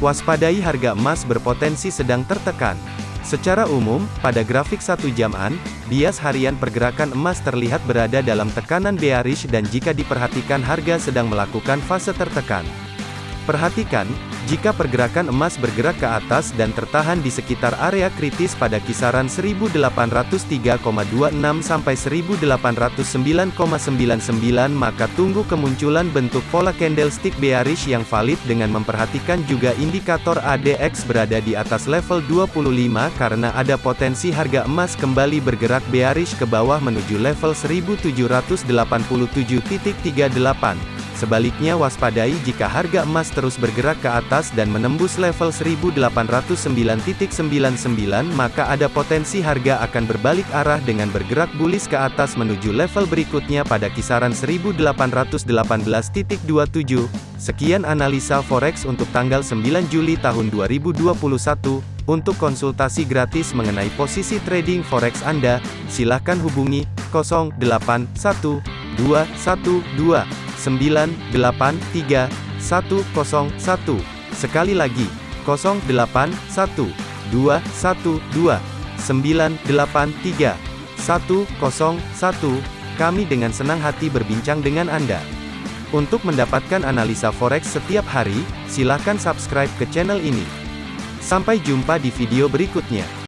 Waspadai harga emas berpotensi sedang tertekan. Secara umum, pada grafik satu jaman, bias harian pergerakan emas terlihat berada dalam tekanan bearish dan jika diperhatikan harga sedang melakukan fase tertekan. Perhatikan, jika pergerakan emas bergerak ke atas dan tertahan di sekitar area kritis pada kisaran 1803,26 sampai 1809,99 maka tunggu kemunculan bentuk pola candlestick bearish yang valid dengan memperhatikan juga indikator ADX berada di atas level 25 karena ada potensi harga emas kembali bergerak bearish ke bawah menuju level 1787.38. Sebaliknya waspadai jika harga emas terus bergerak ke atas dan menembus level 1809.99 maka ada potensi harga akan berbalik arah dengan bergerak bullish ke atas menuju level berikutnya pada kisaran 1818.27. Sekian analisa forex untuk tanggal 9 Juli tahun 2021. Untuk konsultasi gratis mengenai posisi trading forex Anda, silakan hubungi 081212 983 101. Sekali lagi, 081 212 983 101. Kami dengan senang hati berbincang dengan Anda. Untuk mendapatkan analisa forex setiap hari, silakan subscribe ke channel ini. Sampai jumpa di video berikutnya.